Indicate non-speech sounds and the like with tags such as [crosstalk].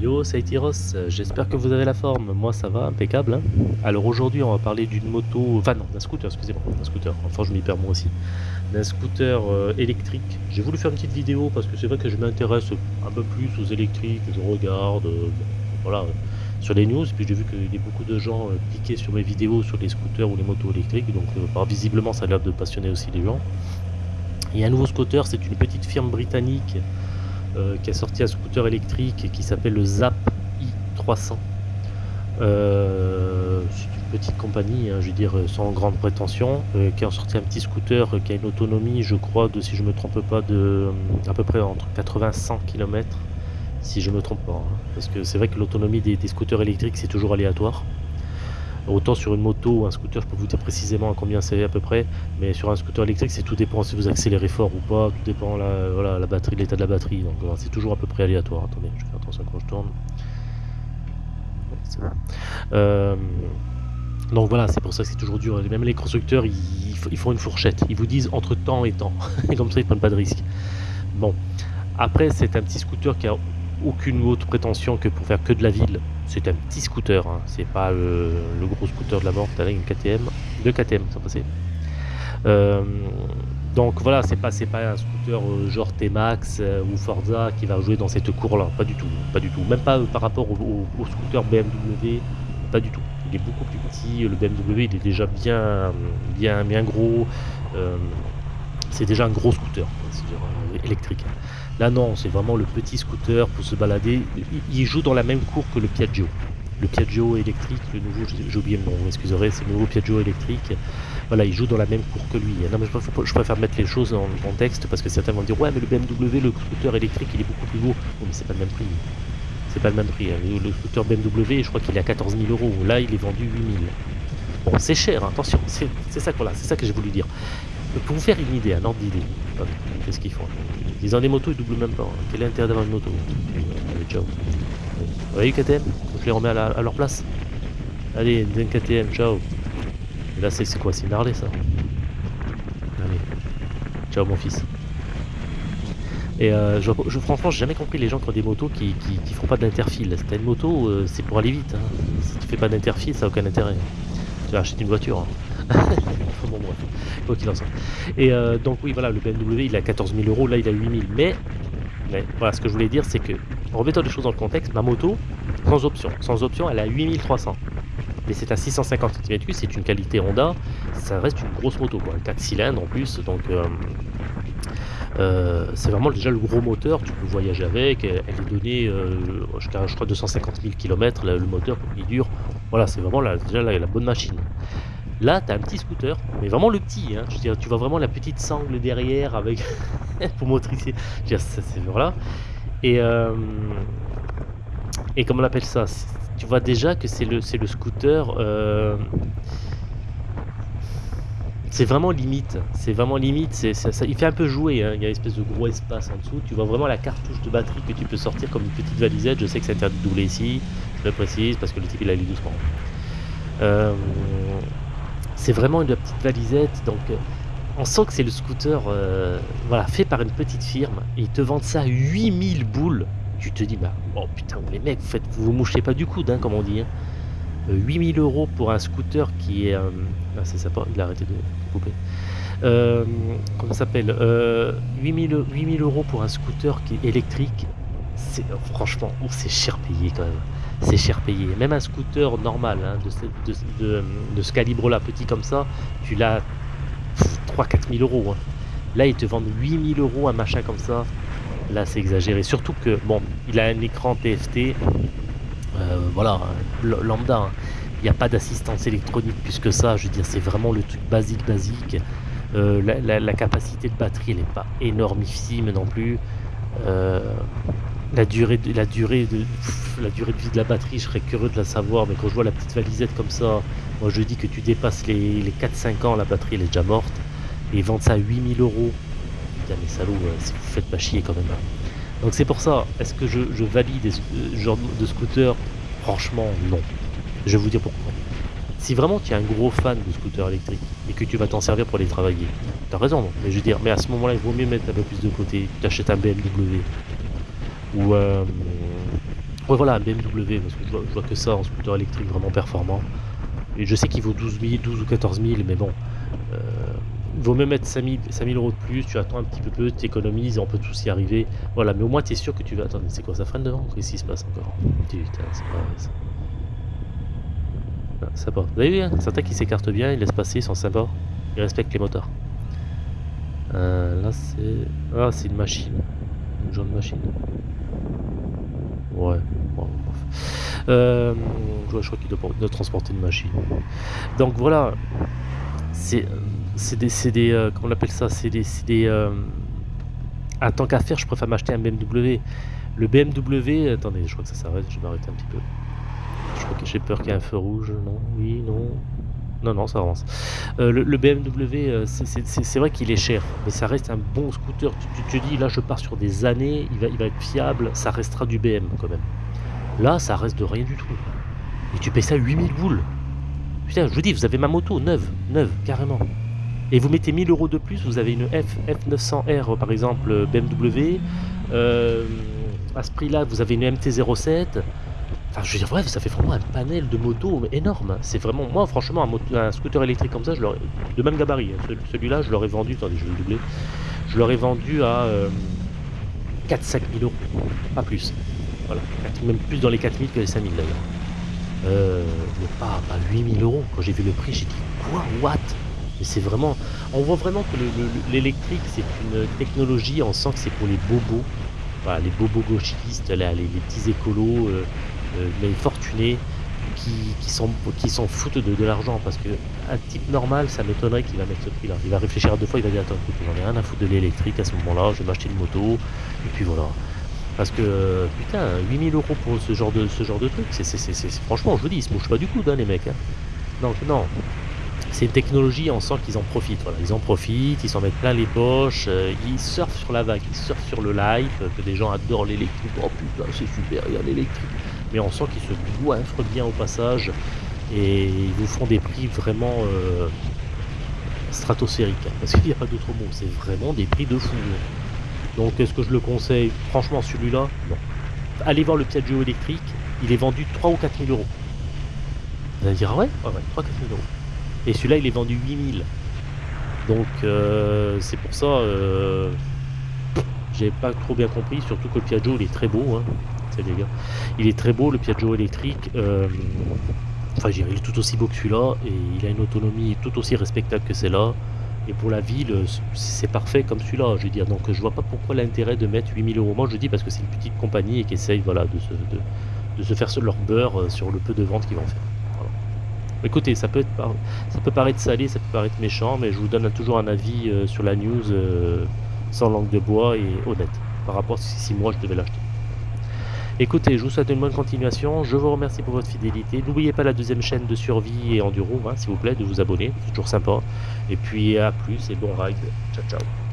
Yo, c'est Tyros, j'espère que vous avez la forme, moi ça va, impeccable. hein. Alors aujourd'hui on va parler d'une moto, enfin non, d'un scooter, excusez-moi, d'un scooter, enfin je m'y perds moi aussi, d'un scooter euh, électrique. J'ai voulu faire une petite vidéo parce que c'est vrai que je m'intéresse un peu plus aux électriques, je regarde, euh, voilà, euh, sur les news, puis j'ai vu qu'il y a beaucoup de gens euh, cliquaient sur mes vidéos sur les scooters ou les motos électriques, donc euh, visiblement ça a l'air de passionner aussi les gens. Il y a un nouveau scooter, c'est une petite firme britannique euh, qui a sorti un scooter électrique qui s'appelle le Zap i300. Euh, c'est une petite compagnie, hein, je veux dire, sans grande prétention, euh, qui a sorti un petit scooter qui a une autonomie, je crois, de, si je me trompe pas, de à peu près entre 80 et 100 km, si je me trompe pas. hein. parce que c'est vrai que l'autonomie des scooters électriques, c'est toujours aléatoire. Autant sur une moto ou un scooter, je peux vous dire précisément à combien c'est à peu près, mais sur un scooter électrique, c'est tout dépend si vous accélérez fort ou pas, tout dépend la, la batterie, l'état de la batterie, donc c'est toujours à peu près aléatoire. Attendez, je faire attention quand je tourne. Bon. Euh, donc voilà, c'est pour ça que c'est toujours dur. Même les constructeurs, ils, ils font une fourchette. Ils vous disent entre temps et temps. [laughs] Et comme ça, ils prennent pas de risque. Bon. Après, c'est un petit scooter qui a aucune autre prétention que pour faire que de la ville. C'est un petit scooter. hein. C'est pas le, le gros scooter de la mort. T'as une KTM. Deux KTM, ça passait. Euh, donc voilà, c'est pas, pas un scooter euh, genre T-Max euh, ou Forza qui va jouer dans cette cour-là. Pas du tout. Pas du tout. Même pas euh, par rapport au, scooter BMW. Pas du tout. Il est beaucoup plus petit. Le BMW, il est déjà bien, bien, bien gros. Euh, c'est déjà un gros scooter, euh, électrique. Là, non, c'est vraiment le petit scooter pour se balader. Il, joue dans la même cour que le Piaggio. Le Piaggio électrique, le nouveau, j'ai oublié le nom, vous m'excuserez, c'est le nouveau Piaggio électrique. Voilà, il joue dans la même cour que lui. Non, mais je préfère, mettre les choses en contexte parce que certains vont dire Ouais, mais le BMW, le scooter électrique, il est beaucoup plus beau. Oui, mais c'est pas le même prix. C'est pas le même prix. hein. Le, scooter BMW, je crois qu'il est à 14 000 euros. Là, il est vendu 8 000. Bon, c'est cher, hein, attention, c'est ça, voilà, c'est ça que j'ai voulu dire. Mais Pour vous faire une idée, un ordre d'idée, qu'est-ce qu'ils font? Ils ont des motos, ils doublent même pas. hein. Quel est l'intérêt d'avoir une moto? Allez, ciao. Vous voyez KTM Je les remets à, leur place. Allez, une KTM, ciao. Et là, c'est quoi? C'est une Harley, ça? Allez. Ciao, mon fils. Et euh, je, franchement, j'ai jamais compris les gens qui ont des motos qui, qui, qui font pas d'interfile. Si t'as une moto, euh, c'est pour aller vite. hein. Si tu fais pas d'interfile, ça n'a aucun intérêt. Tu vas acheter une voiture. hein. [laughs] Bon. Quoi qu'il en soit. Et euh, donc, oui, voilà, le BMW, il a 14 000 euros. Là, il a 8 000. Mais, voilà, ce que je voulais dire, c'est que, en remettant les choses dans le contexte, ma moto, sans option, sans option, elle a 8300. Mais c'est un 650 cm3, c'est une qualité Honda. Ça reste une grosse moto, quoi. 4 cylindres en plus. Donc. euh, euh, c'est vraiment déjà le gros moteur, tu peux voyager avec, elle, est donnée jusqu'à je crois 250 000 km le moteur pour qu'il dure. Voilà, c'est vraiment déjà la bonne machine. Là, tu as un petit scooter, mais vraiment le petit. Hein, je veux dire, tu vois vraiment la petite sangle derrière avec [laughs] pour motricer. Je c'est voilà. Et euh, et comment on appelle ça Tu vois déjà que c'est le c'est le scooter. euh, c'est vraiment limite, c'est vraiment limite, c'est, ça, il fait un peu jouer, hein. il y a une espèce de gros espace en dessous, tu vois vraiment la cartouche de batterie que tu peux sortir comme une petite valisette, je sais que c'est interdit de doubler ici, je le précise parce que le type il allait doucement. Euh, c'est vraiment une petite valisette, donc euh, on sent que c'est le scooter euh, voilà, fait par une petite firme, et ils te vendent ça 8000 boules, tu te dis, bah, oh putain, les mecs, vous, faites, vous mouchez pas du coude, hein, comme on dit. hein. Euh, 8000 euros pour un scooter qui est... ah, c'est sympa, il a arrêté de couper. Comment ça s'appelle euh, 8000, 8000 euros pour un scooter qui est électrique, c'est franchement, oh, c'est cher payé quand même. C'est cher payé. Même un scooter normal hein, de, ce- ce calibre-là, petit comme ça, tu l'as 3-4 000 euros. hein. Là, ils te vendent 8000 euros un machin comme ça. Là, c'est exagéré. Surtout que, bon, il a un écran TFT. euh, voilà, lambda. hein. Il n'y a pas d'assistance électronique plus que ça. Je veux dire, c'est vraiment le truc basique, basique. Euh, la capacité de batterie, elle n'est pas énormissime non plus. Euh, la durée, de, la, durée de, la durée de vie de la batterie, je serais curieux de la savoir, mais quand je vois la petite valisette comme ça, moi je dis que tu dépasses les, les 4-5 ans, la batterie elle est déjà morte. Et ils vendent ça à 8000 euros. Putain, mais salaud, euh, si vous faites pas chier quand même. hein. Donc c'est pour ça, est-ce que je, valide ce genre de scooter? Franchement, non. Je vais vous dire pourquoi. Si vraiment tu es un gros fan de scooter électrique et que tu vas t'en servir pour aller travailler, t'as raison, non mais je veux dire, mais à ce moment-là, il vaut mieux mettre un peu plus de côté, tu t'achètes un BMW ou, euh, Ouais, voilà, BMW, parce que je vois, que ça en scooter électrique vraiment performant. Et je sais qu'il vaut 12 000, 12 ou 14 000, mais bon. Euh, vaut même mettre 5 000, euros de plus, tu attends un petit peu, tu économises on peut tous y arriver. Voilà, mais au moins tu es sûr que tu vas. Attends, c'est quoi ça freine devant Qu'est-ce qui se passe encore? Putain, c'est pas ça. Ah, ça va. Vous avez vu, hein certains qui s'écartent bien, ils laissent passer, ils sont sympas. Ils respectent les moteurs. Euh, là, c'est. Ah, c'est une machine. Une jaune machine. Ouais, bon. Euh, je crois qu'il doit, transporter une machine. Donc voilà, c'est des, des euh, comment on appelle ça? C'est des, des euh, en tant qu'à faire, je préfère m'acheter un BMW. Le BMW, attendez, je crois que ça s'arrête, je vais m'arrêter un petit peu. Je crois que j'ai peur qu'il y ait un feu rouge, non? Oui, non? Non, non, ça avance. Euh, le, BMW, c'est vrai qu'il est cher, mais ça reste un bon scooter. Tu, te dis, là, je pars sur des années, il va, il va être fiable, ça restera du BM quand même. Là, ça reste de rien du tout. Et tu payes ça 8000 boules. Putain, je vous dis, vous avez ma moto, neuve, neuve, carrément. Et vous mettez 1000 euros de plus, vous avez une F, F900R par exemple BMW. Euh, à ce prix-là, vous avez une MT-07. Enfin, je veux dire, bref, ça fait vraiment un panel de motos énorme. C'est vraiment, moi, franchement, un, scooter électrique comme ça, je de même gabarit. Hein. Celui-là, je l'aurais vendu, attendez, je vais le doubler. Je l'aurais vendu à 4-5 000 euros, pas plus. Voilà, même plus dans les 4 000 que les 5 000 d'ailleurs. Euh, mais pas, pas 8000 euros. Quand j'ai vu le prix, j'ai dit quoi What? Mais c'est vraiment. On voit vraiment que l'électrique, c'est une technologie, on sent que c'est pour les bobos. Voilà, les bobos gauchistes, les, petits écolos, euh, euh, mais fortunés, qui, qui s'en qui foutent de, l'argent. Parce que un type normal, ça m'étonnerait qu'il va mettre ce prix-là. Il va réfléchir à deux fois, il va dire Attends, écoute, j'en ai rien à foutre de l'électrique à ce moment-là, je vais m'acheter une moto, et puis voilà. Parce que, putain, 8000 euros pour ce genre de, ce genre de truc, c'est, franchement, je vous dis, ils se mouchent pas du coup, hein, les mecs. Hein. Donc, non. C'est une technologie, on sent qu'ils en profitent. Voilà. Ils en profitent, ils s'en mettent plein les poches, euh, ils surfent sur la vague, ils surfent sur le live, que des gens adorent l'électrique. Oh putain, c'est super, il y a l'électrique. Mais on sent qu'ils se goinfrent bien au passage et ils vous font des prix vraiment euh, stratosphériques. Hein, parce qu'il n'y a pas d'autre mot, c'est vraiment des prix de fou. Donc est-ce que je le conseille? Franchement celui-là, non. Allez voir le Piaggio électrique, il est vendu 3 ou 4 000 euros. Vous allez dire ah ouais, ouais, 3 4 000 euros. Et celui-là il est vendu 8 000. Donc euh, c'est pour ça, euh, j'ai pas trop bien compris, surtout que le Piaggio il est très beau, hein. Les gars. Il est très beau le Piaggio électrique. Euh, enfin, il est tout aussi beau que celui-là et il a une autonomie tout aussi respectable que celle-là. Et pour la ville, c'est parfait comme celui-là, je veux dire. Donc je vois pas pourquoi l'intérêt de mettre 8000 euros. Moi je dis parce que c'est une petite compagnie et qui essaye voilà, de, se, de, se faire leur beurre euh, sur le peu de ventes qu'ils vont faire. Écoutez, ça peut, être, ça peut paraître salé, ça peut paraître méchant, mais je vous donne toujours un avis euh, sur la news sans langue de bois et honnête par rapport à si moi je devais l'acheter. Écoutez, je vous souhaite une bonne continuation. Je vous remercie pour votre fidélité. N'oubliez pas la deuxième chaîne de survie et enduro, hein, s'il vous plaît, de vous abonner. C'est toujours sympa. Et puis à plus et bon ride. Ciao, ciao.